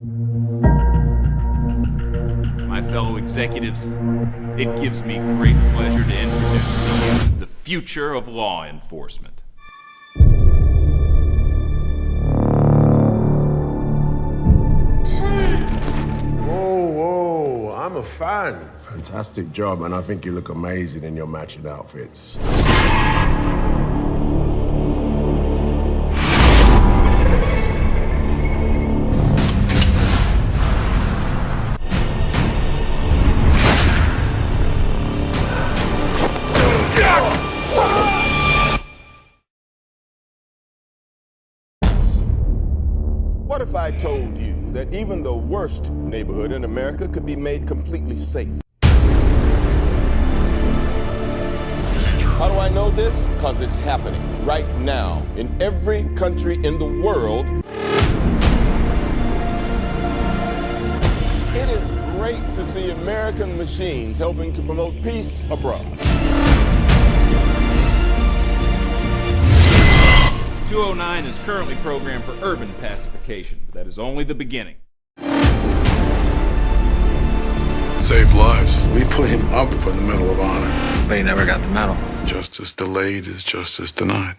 My fellow executives, it gives me great pleasure to introduce to you the future of law enforcement. Whoa, whoa, I'm a fan. Fantastic job, and I think you look amazing in your matching outfits. What if I told you that even the worst neighborhood in America could be made completely safe? How do I know this? Because it's happening right now in every country in the world. It is great to see American machines helping to promote peace abroad. 209 is currently programmed for urban pacification, but that is only the beginning. Save lives. We put him up for the Medal of Honor. But he never got the medal. Justice delayed is justice denied.